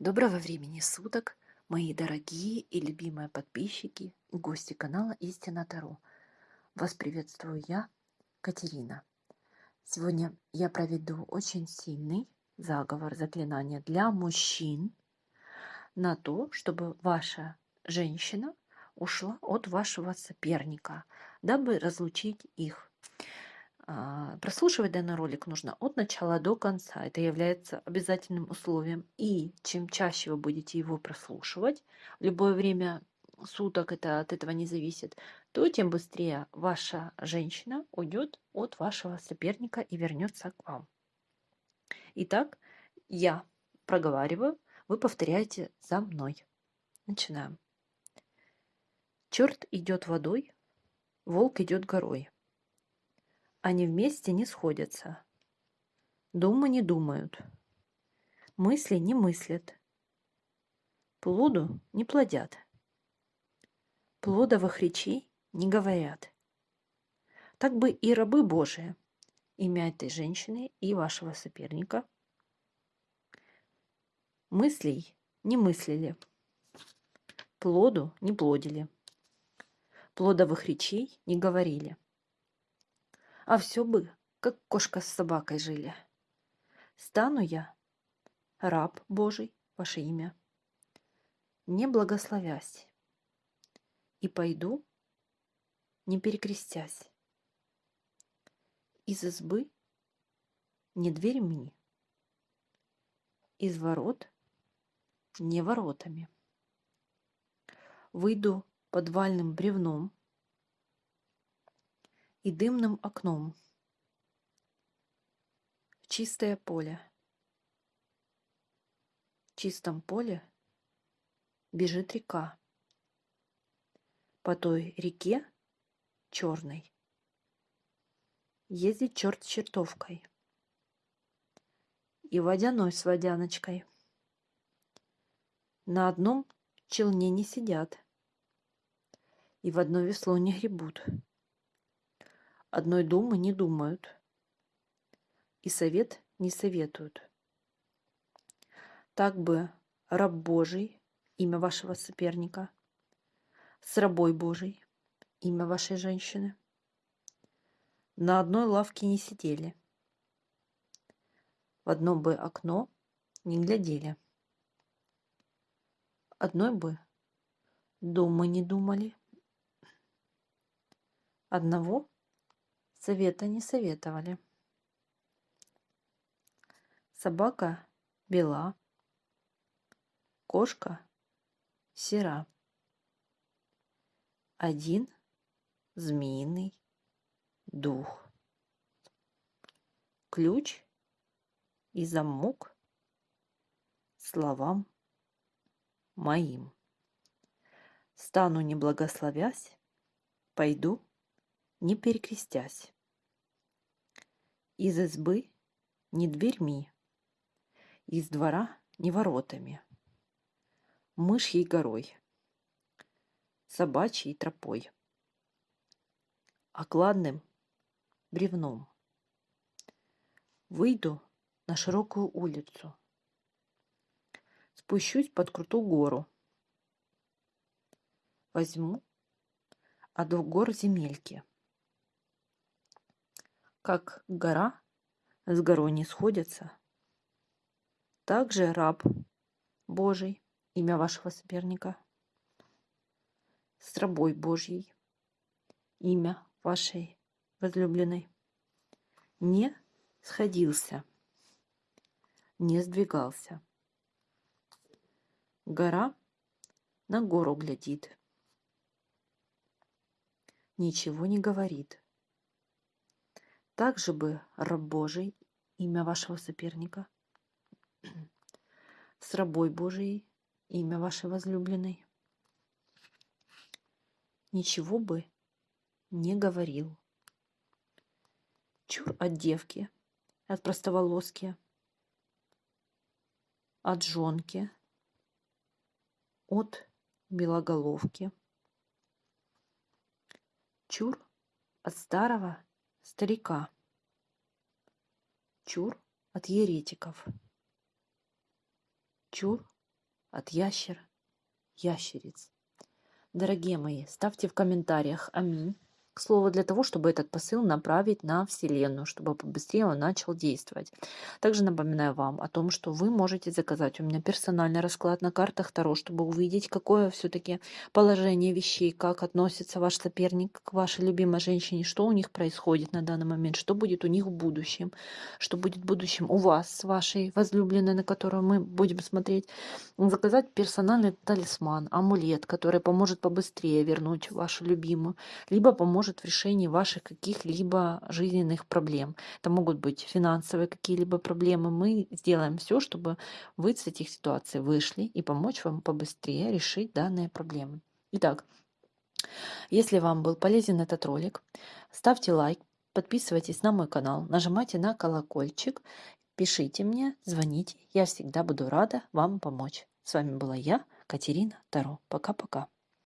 Доброго времени суток, мои дорогие и любимые подписчики гости канала Истина Таро. Вас приветствую я, Катерина. Сегодня я проведу очень сильный заговор, заклинание для мужчин на то, чтобы ваша женщина ушла от вашего соперника, дабы разлучить их. А, прослушивать данный ролик нужно от начала до конца. Это является обязательным условием. И чем чаще вы будете его прослушивать, в любое время суток это от этого не зависит, то тем быстрее ваша женщина уйдет от вашего соперника и вернется к вам. Итак, я проговариваю, вы повторяете за мной. Начинаем. Черт идет водой, волк идет горой. Они вместе не сходятся. Думы не думают. Мысли не мыслят. Плоду не плодят. Плодовых речей не говорят. Так бы и рабы Божии, имя этой женщины и вашего соперника, мыслей не мыслили, плоду не плодили, плодовых речей не говорили. А все бы, как кошка с собакой жили. Стану я, раб Божий, ваше имя, не благословясь, и пойду, не перекрестясь. Из избы не дверьми, из ворот не воротами. Выйду подвальным бревном, и дымным окном чистое поле. В чистом поле бежит река. По той реке черной ездит черт с чертовкой и водяной с водяночкой. На одном челне не сидят и в одно весло не гребут одной думы не думают и совет не советуют. Так бы раб Божий, имя вашего соперника, с рабой Божий, имя вашей женщины, на одной лавке не сидели, в одно бы окно не глядели, одной бы думы не думали, одного Совета не советовали. Собака бела, кошка сера. Один змеиный дух. Ключ и замок словам моим. Стану не благословясь, пойду не перекрестясь. Из избы не дверьми, из двора не воротами, мышьей горой, собачьей тропой, окладным бревном. Выйду на широкую улицу, спущусь под крутую гору, возьму от гор земельки – как гора с горой не сходятся, так же раб Божий, имя вашего соперника, с рабой Божьей, имя вашей возлюбленной, не сходился, не сдвигался. Гора на гору глядит, ничего не говорит. Также бы раб Божий, имя вашего соперника, с рабой Божией, имя вашей возлюбленной, ничего бы не говорил. Чур от девки, от простоволоски, от жонки, от белоголовки. Чур от старого старика. Чур от еретиков. Чур от ящера, ящериц. Дорогие мои, ставьте в комментариях «Аминь» к слову, для того, чтобы этот посыл направить на Вселенную, чтобы побыстрее он начал действовать. Также напоминаю вам о том, что вы можете заказать у меня персональный расклад на картах Таро, чтобы увидеть, какое все-таки положение вещей, как относится ваш соперник к вашей любимой женщине, что у них происходит на данный момент, что будет у них в будущем, что будет в будущем у вас с вашей возлюбленной, на которую мы будем смотреть. Заказать персональный талисман, амулет, который поможет побыстрее вернуть вашу любимую, либо поможет поможет в решении ваших каких-либо жизненных проблем. Это могут быть финансовые какие-либо проблемы. Мы сделаем все, чтобы вы с этих ситуаций вышли и помочь вам побыстрее решить данные проблемы. Итак, если вам был полезен этот ролик, ставьте лайк, подписывайтесь на мой канал, нажимайте на колокольчик, пишите мне, звоните. Я всегда буду рада вам помочь. С вами была я, Катерина Таро. Пока-пока.